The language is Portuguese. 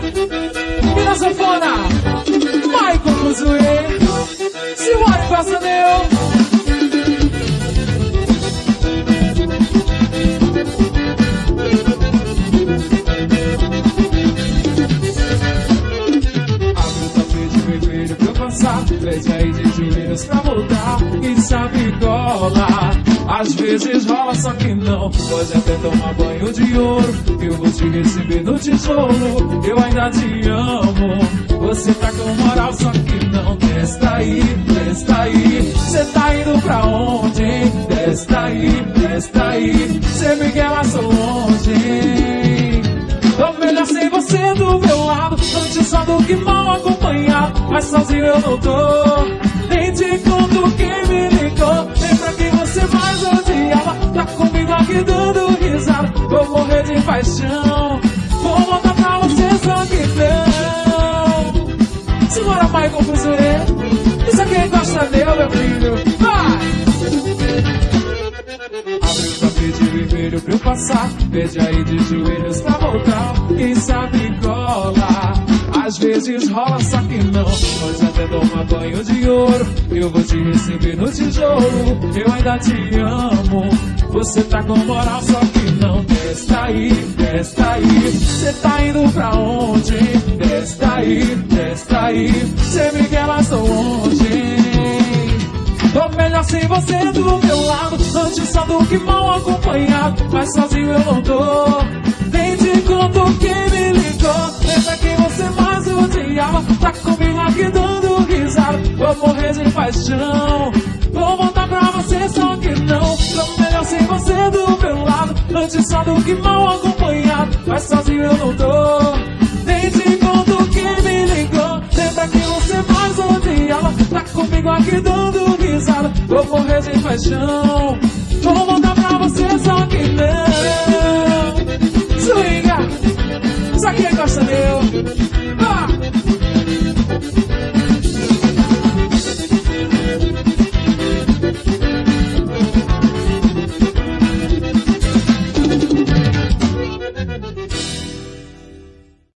E na sanfona, Michael Cruzoe. Simbora, passa meu. Abre o tapete vermelho pra eu passar Pede aí de joelhos pra voltar E sabe cola Às vezes rola, só que não Pode até tomar banho de ouro Eu vou te receber no tijolo Eu ainda te amo Você tá com moral, só que não Testa aí, testa aí Cê tá indo pra onde, hein? Testa aí, testa aí Cê me quer sou longe, hein? Melhor sem você do meu lado Antes só do que mal acompanhado Mas sozinho eu não tô Nem te conto quem Vou morrer de paixão. Vou voltar pra você só que não Segura com fuzuê Isso aqui gosta meu, meu filho. Vai! Abre o tapete vermelho pra eu passar. Pede aí de joelhos pra voltar. Quem sabe cola. Às vezes rola, só que não. Nós até toma banho de ouro Eu vou te receber no tijolo. Eu ainda te amo. Você tá com moral, só aí, testa aí. Cê tá indo pra onde? Testa aí, testa aí. Cê me quer, tô longe. Tô melhor sem você do meu lado. Antes só do que mal acompanhado. Mas sozinho eu não tô. Nem te conto quem me ligou. Lembra quem você mais odiava Tá comigo aqui dando risada. Vou morrer de paixão. Vou voltar pra você só que não. Tô melhor sem você do meu lado. Antes só do que mal Vou morrer de paixão